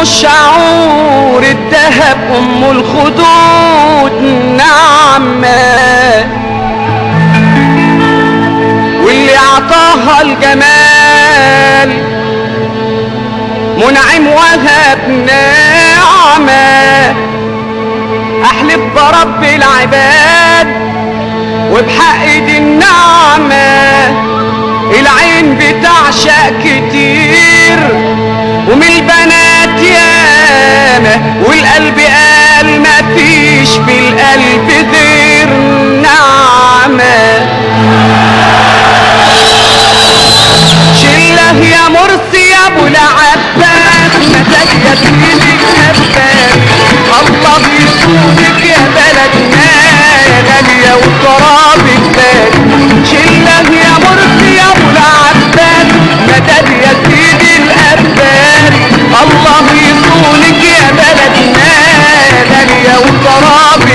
الشعور الذهب أم الخدود. نعمه واللي أعطاها الجمال منعم وهب. نعمه أحلف برب العباد وبحق دي النعمه العين بتعشق كتير. بلدنا ده اليوم ترابي.